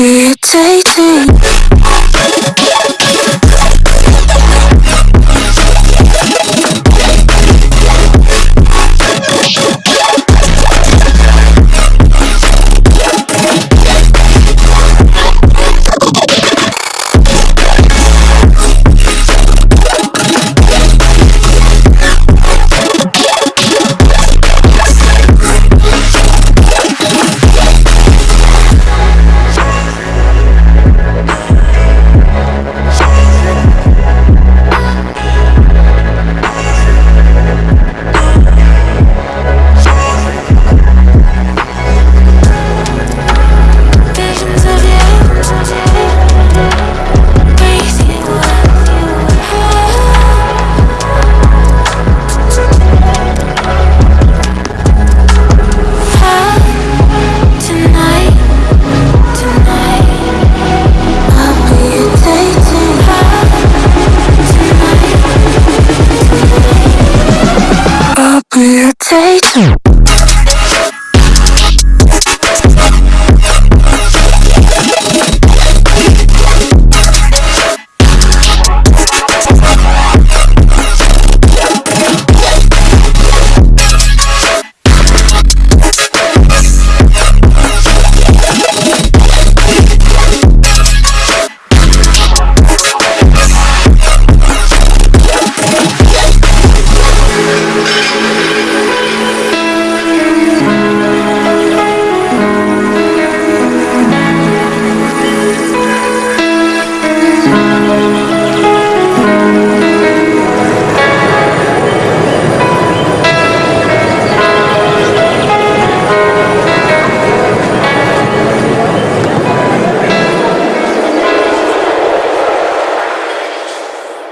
irritating Mutate